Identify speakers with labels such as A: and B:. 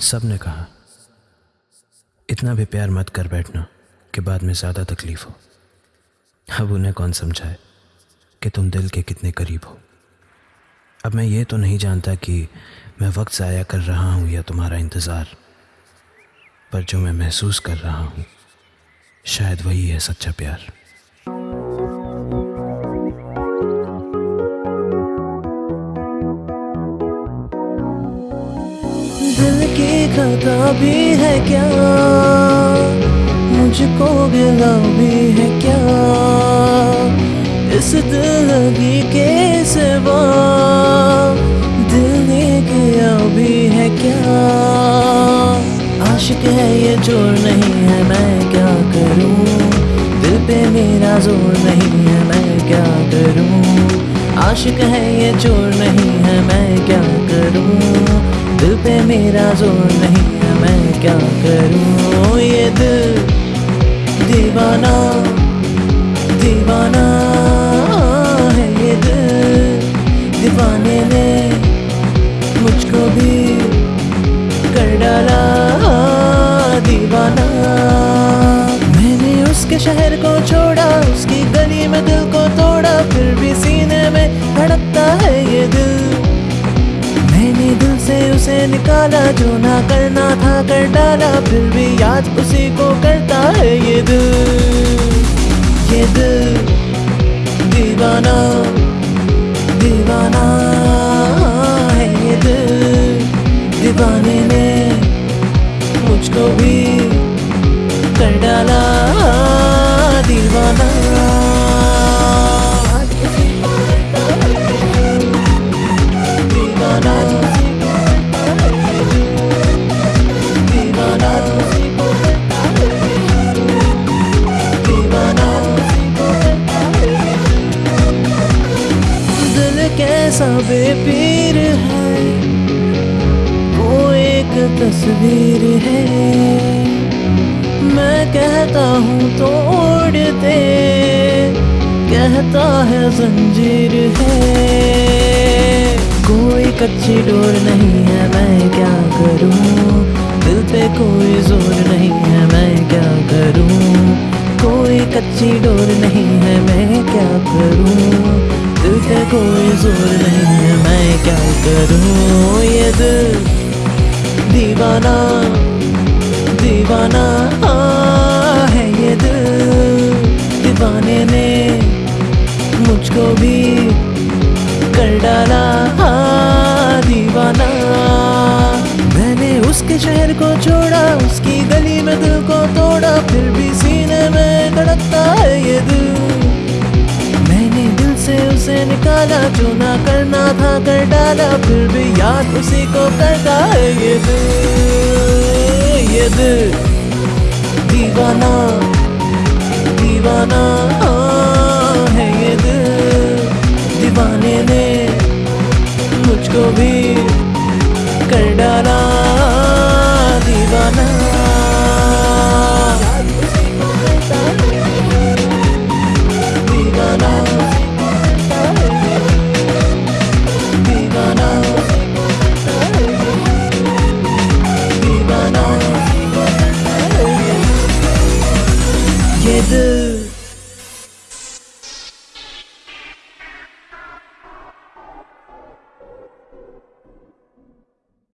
A: सबने कहा, इतना भी प्यार मत कर बैठना कि बाद में ज़्यादा तकलीफ़ हो। अब उन्हें कौन समझाए कि तुम दिल के कितने करीब हो? अब मैं ये तो नहीं जानता कि मैं वक्त ज़ाया कर रहा हूँ या तुम्हारा इंतज़ार, पर जो मैं महसूस कर रहा हूँ, शायद वही है सच्चा प्यार।
B: दिल की खता भी है क्या? मुझको गिला भी है क्या? इस दिल के सिवा दिल किया भी है क्या? आशिक है ये ज़ोर नहीं है, मैं क्या करूँ? दिल पे मेरा ज़ोर नहीं है, मैं क्या करूँ? आशिक है ये ज़ोर नहीं है, मैं क्या करूँ? दिल पे मेरा ज़ोर नहीं है, मैं क्या करूँ? ये दिल दीवाना दीवाना है ये दिल। दीवाने ने मुझको भी कर डाला दीवाना। मैंने उसके शहर को छोड़ा, उसकी गली में दिल को तोड़ा, फिर भी सीने में धड़कता है ये दिल। से उसे निकाला, जो ना करना था, कर डाला। फिर भी याद उसी को करता कैसा बेपीर है, वो एक तस्वीर है। मैं कहता हूँ तोड़ दे, कहता है जंजीर है। कोई कच्ची डोर नहीं है, मैं क्या करूँ? दिल पे कोई ज़ोर नहीं है, मैं क्या करूँ? कोई कच्ची डोर नहीं है, मैं क्या करूँ? दिल पे कोई ज़ोर नहीं है मैं क्या करूँ ये दिल दीवाना दीवाना है ये दिल दीवाने ने मुझको भी कर डाला दीवाना मैंने उसके शहर को छोड़ा उसकी गली में दिल को तोड़ा, फिर भी डाला जो ना करना था, कर डाला, फिर भी याद उसी को करता है ये दिल ये दिल। दीवाना दीवाना है ये दिल। दीवाने ने मुझको भी कर डाला।